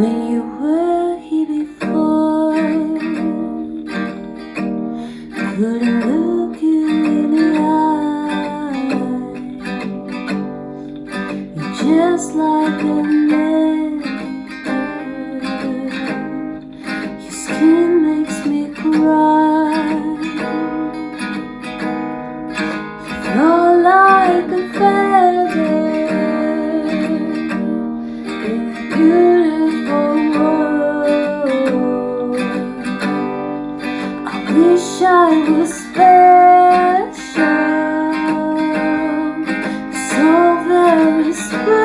when you were here before. I couldn't look you in the eye. You're just like a man. Your skin wish I was special. So very special